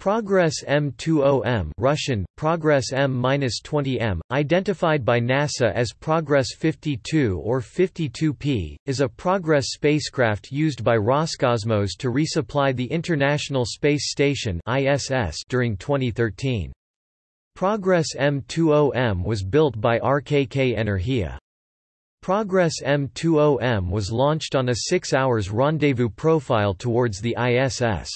Progress M20M Russian, Progress M-20M, identified by NASA as Progress 52 or 52P, is a Progress spacecraft used by Roscosmos to resupply the International Space Station ISS during 2013. Progress M20M was built by RKK Energia. Progress M20M was launched on a six hours rendezvous profile towards the ISS.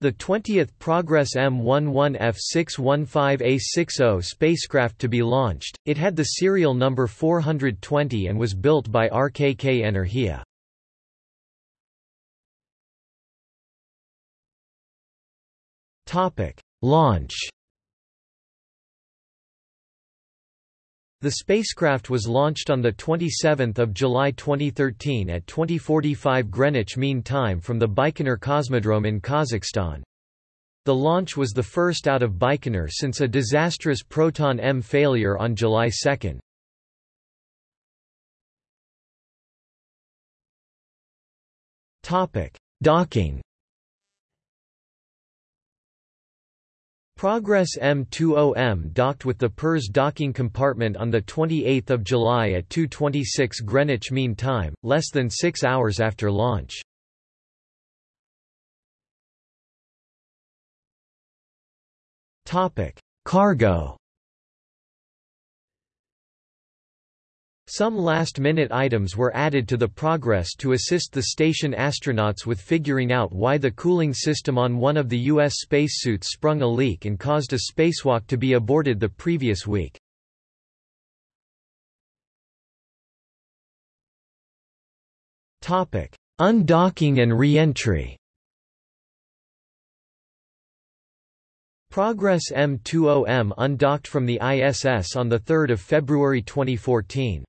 The 20th Progress M11F615A60 spacecraft to be launched, it had the serial number 420 and was built by RKK Energia. Topic: Launch The spacecraft was launched on 27 July 2013 at 2045 Greenwich Mean Time from the Baikonur Cosmodrome in Kazakhstan. The launch was the first out of Baikonur since a disastrous Proton-M failure on July 2. Docking Progress M20M docked with the Pirs docking compartment on 28 July at 2.26 Greenwich Mean Time, less than six hours after launch. Cargo Some last-minute items were added to the Progress to assist the station astronauts with figuring out why the cooling system on one of the U.S. spacesuits sprung a leak and caused a spacewalk to be aborted the previous week. Undocking and re-entry Progress M20M undocked from the ISS on 3 February 2014.